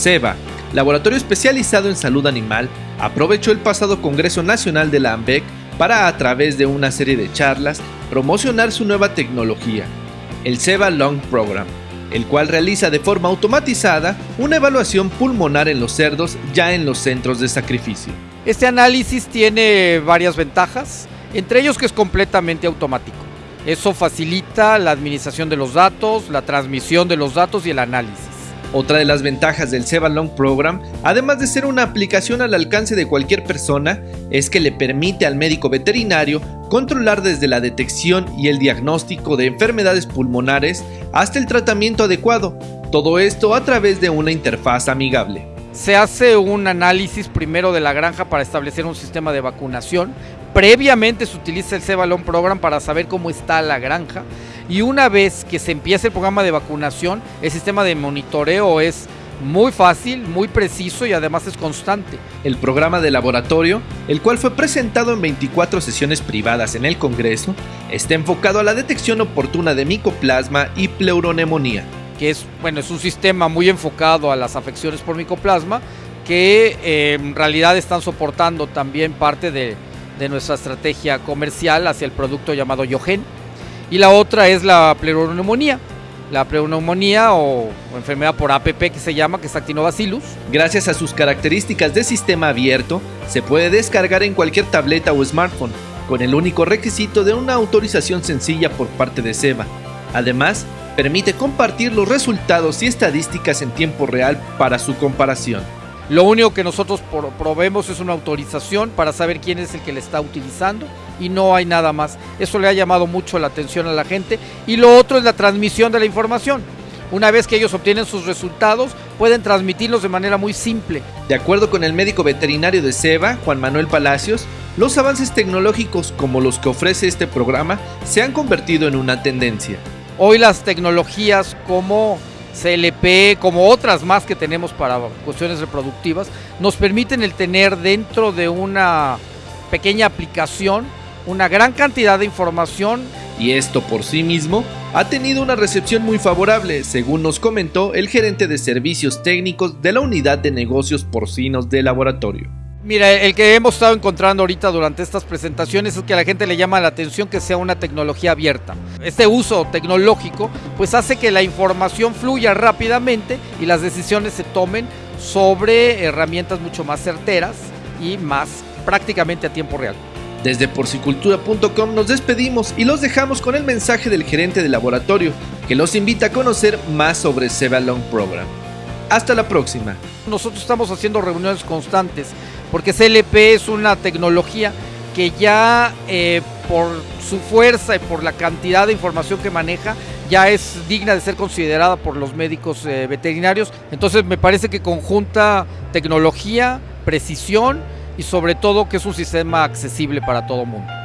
SEBA, laboratorio especializado en salud animal, aprovechó el pasado Congreso Nacional de la AMBEC para, a través de una serie de charlas, promocionar su nueva tecnología, el SEBA Long Program, el cual realiza de forma automatizada una evaluación pulmonar en los cerdos ya en los centros de sacrificio. Este análisis tiene varias ventajas, entre ellos que es completamente automático. Eso facilita la administración de los datos, la transmisión de los datos y el análisis. Otra de las ventajas del Seva Long Program, además de ser una aplicación al alcance de cualquier persona, es que le permite al médico veterinario controlar desde la detección y el diagnóstico de enfermedades pulmonares hasta el tratamiento adecuado, todo esto a través de una interfaz amigable. Se hace un análisis primero de la granja para establecer un sistema de vacunación. Previamente se utiliza el Cebalón Program para saber cómo está la granja. Y una vez que se empieza el programa de vacunación, el sistema de monitoreo es muy fácil, muy preciso y además es constante. El programa de laboratorio, el cual fue presentado en 24 sesiones privadas en el Congreso, está enfocado a la detección oportuna de micoplasma y pleuronemonía que es, bueno, es un sistema muy enfocado a las afecciones por micoplasma, que eh, en realidad están soportando también parte de, nuestra estrategia comercial hacia el producto llamado Yogen. Y la otra es la pleuroneumonía. La pleuroneumonía o, enfermedad por APP que se llama, que es Actinobacillus. Gracias a sus características de sistema abierto, se puede descargar en cualquier tableta o smartphone, con el único requisito de una autorización sencilla por parte de SEBA. Además, permite compartir los resultados y estadísticas en tiempo real para su comparación. Lo único que nosotros probemos es una autorización para saber quién es el que le está utilizando y no hay nada más. Eso le ha llamado mucho la atención a la gente. Y lo otro es la transmisión de la información. Una vez que ellos obtienen sus resultados, pueden transmitirlos de manera muy simple. De acuerdo con el médico veterinario de SEBA, Juan Manuel Palacios, los avances tecnológicos como los que ofrece este programa se han convertido en una tendencia. Hoy las tecnologías como CLP, como otras más que tenemos para cuestiones reproductivas, nos permiten el tener dentro de una pequeña aplicación una gran cantidad de información. Y esto por sí mismo ha tenido una recepción muy favorable, según nos comentó el gerente de servicios técnicos de la unidad de negocios porcinos de laboratorio. Mira, el que hemos estado encontrando ahorita durante estas presentaciones es que a la gente le llama la atención que sea una tecnología abierta. Este uso tecnológico pues hace que la información fluya rápidamente y las decisiones se tomen sobre herramientas mucho más certeras y más prácticamente a tiempo real. Desde porcicultura.com nos despedimos y los dejamos con el mensaje del gerente de laboratorio que los invita a conocer más sobre Long Program. Hasta la próxima. Nosotros estamos haciendo reuniones constantes porque CLP es una tecnología que ya eh, por su fuerza y por la cantidad de información que maneja, ya es digna de ser considerada por los médicos eh, veterinarios. Entonces me parece que conjunta tecnología, precisión y sobre todo que es un sistema accesible para todo mundo.